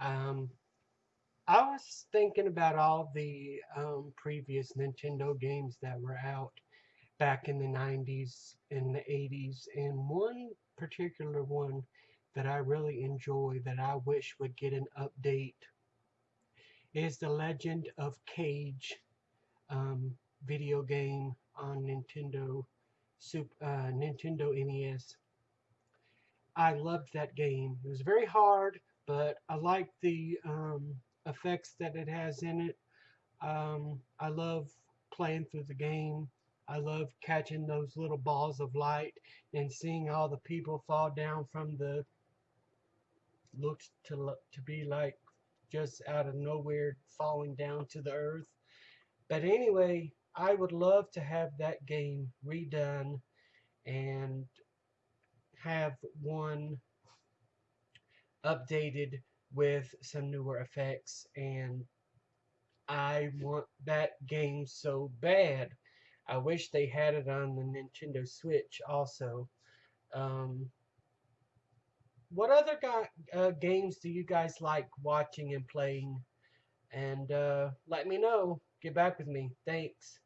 Um, I was thinking about all the um, previous Nintendo games that were out back in the 90s and the 80s, and one particular one that I really enjoy that I wish would get an update is the Legend of Kage um, video game on Nintendo Super, uh, Nintendo NES. I loved that game. It was very hard, but I liked the um, effects that it has in it. Um, I love playing through the game. I love catching those little balls of light and seeing all the people fall down from the looks to to be like just out of nowhere falling down to the earth. But anyway, I would love to have that game redone and have one updated with some newer effects and I want that game so bad. I wish they had it on the Nintendo Switch also. Um, what other uh, games do you guys like watching and playing? And uh, let me know. Get back with me. Thanks.